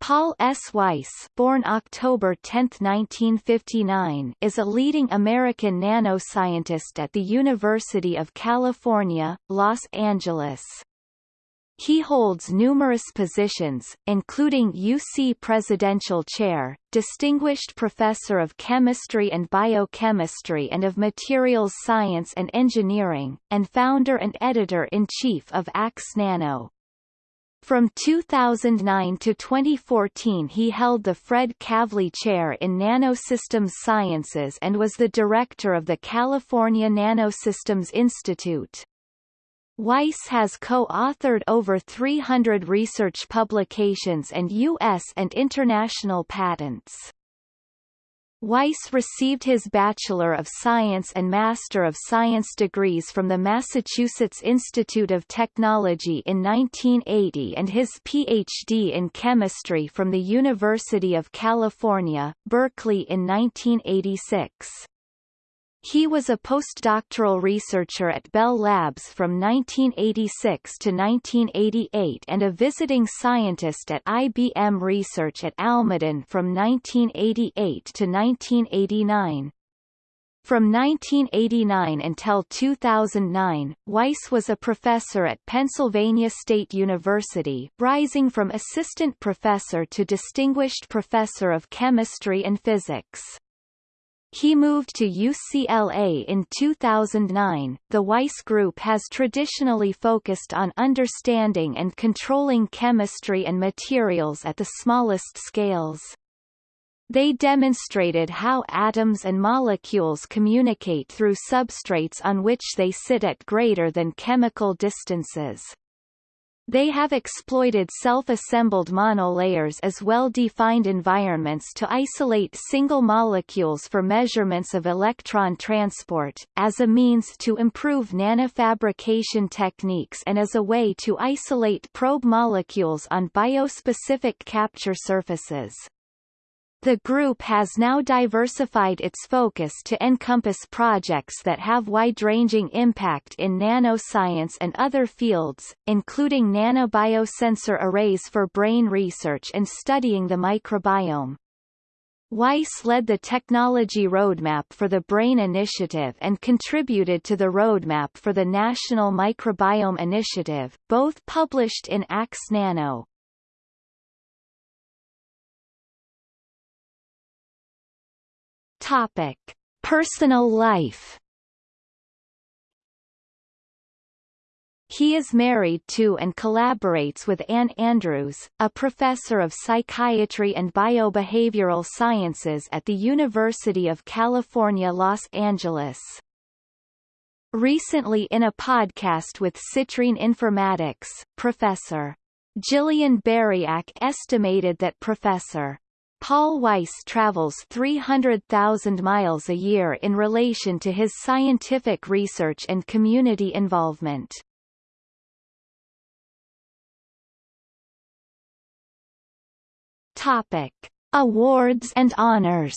Paul S. Weiss born October 10, 1959, is a leading American nanoscientist at the University of California, Los Angeles. He holds numerous positions, including UC Presidential Chair, Distinguished Professor of Chemistry and Biochemistry and of Materials Science and Engineering, and founder and editor-in-chief of ACS Nano. From 2009 to 2014 he held the Fred Kavli Chair in Nanosystems Sciences and was the director of the California Nanosystems Institute. Weiss has co-authored over 300 research publications and U.S. and international patents. Weiss received his Bachelor of Science and Master of Science degrees from the Massachusetts Institute of Technology in 1980 and his Ph.D. in chemistry from the University of California, Berkeley in 1986. He was a postdoctoral researcher at Bell Labs from 1986 to 1988 and a visiting scientist at IBM Research at Almaden from 1988 to 1989. From 1989 until 2009, Weiss was a professor at Pennsylvania State University, rising from assistant professor to distinguished professor of chemistry and physics. He moved to UCLA in 2009. The Weiss Group has traditionally focused on understanding and controlling chemistry and materials at the smallest scales. They demonstrated how atoms and molecules communicate through substrates on which they sit at greater than chemical distances. They have exploited self-assembled monolayers as well-defined environments to isolate single molecules for measurements of electron transport, as a means to improve nanofabrication techniques and as a way to isolate probe molecules on biospecific capture surfaces. The group has now diversified its focus to encompass projects that have wide-ranging impact in nanoscience and other fields, including nanobiosensor arrays for brain research and studying the microbiome. Weiss led the technology roadmap for the BRAIN Initiative and contributed to the roadmap for the National Microbiome Initiative, both published in ACS Nano. Topic: Personal life. He is married to and collaborates with Anne Andrews, a professor of psychiatry and biobehavioral sciences at the University of California, Los Angeles. Recently in a podcast with Citrine Informatics, Professor. Jillian Buriak estimated that Professor. Paul Weiss travels 300,000 miles a year in relation to his scientific research and community involvement. Topic: Awards and honors.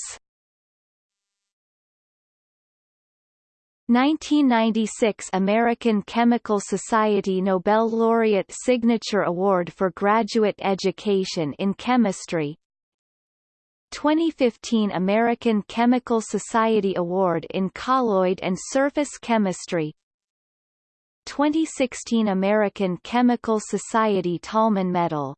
1996 American Chemical Society Nobel Laureate Signature Award for Graduate Education in Chemistry 2015 American Chemical Society Award in Colloid and Surface Chemistry. 2016 American Chemical Society Tolman Medal